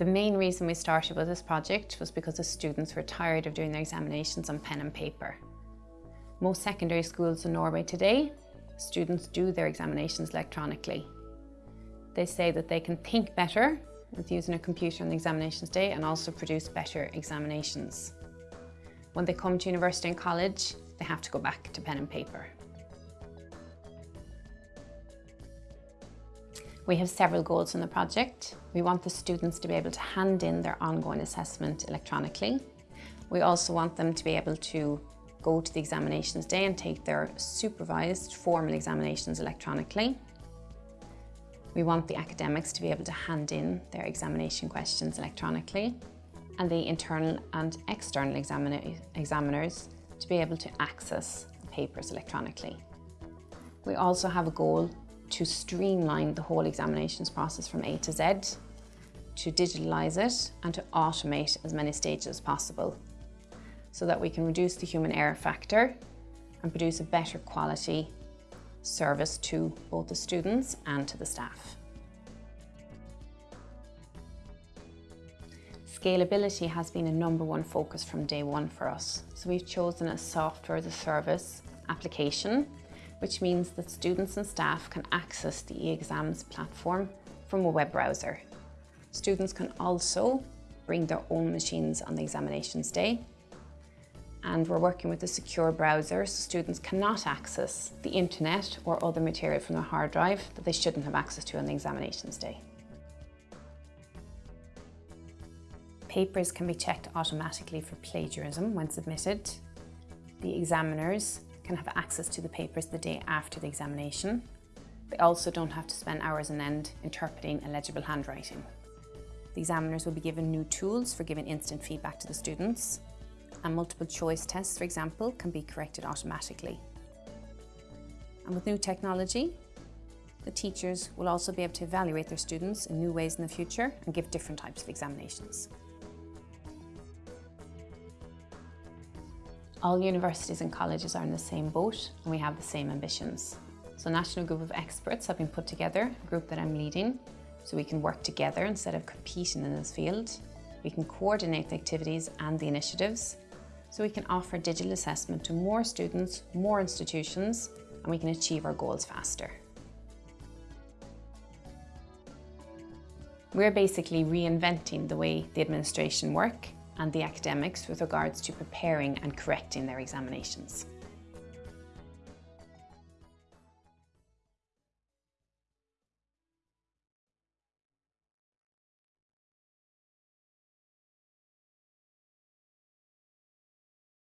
The main reason we started with this project was because the students were tired of doing their examinations on pen and paper. Most secondary schools in Norway today, students do their examinations electronically. They say that they can think better with using a computer on the examinations day and also produce better examinations. When they come to university and college, they have to go back to pen and paper. We have several goals in the project. We want the students to be able to hand in their ongoing assessment electronically. We also want them to be able to go to the examinations day and take their supervised formal examinations electronically. We want the academics to be able to hand in their examination questions electronically and the internal and external examiners to be able to access papers electronically. We also have a goal to streamline the whole examinations process from A to Z, to digitalise it and to automate as many stages as possible so that we can reduce the human error factor and produce a better quality service to both the students and to the staff. Scalability has been a number one focus from day one for us. So we've chosen a software as a service application, which means that students and staff can access the e-exams platform from a web browser. Students can also bring their own machines on the examinations day and we're working with a secure browser so students cannot access the internet or other material from their hard drive that they shouldn't have access to on the examinations day. Papers can be checked automatically for plagiarism when submitted. The examiners can have access to the papers the day after the examination. They also don't have to spend hours on end interpreting illegible handwriting. The examiners will be given new tools for giving instant feedback to the students and multiple choice tests, for example, can be corrected automatically. And with new technology, the teachers will also be able to evaluate their students in new ways in the future and give different types of examinations. All universities and colleges are in the same boat and we have the same ambitions. So a national group of experts have been put together, a group that I'm leading, so we can work together instead of competing in this field. We can coordinate the activities and the initiatives so we can offer digital assessment to more students, more institutions, and we can achieve our goals faster. We're basically reinventing the way the administration work and the academics with regards to preparing and correcting their examinations.